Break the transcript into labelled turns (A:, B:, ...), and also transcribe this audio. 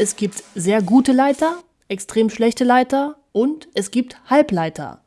A: es gibt sehr gute Leiter, extrem schlechte Leiter und es gibt Halbleiter.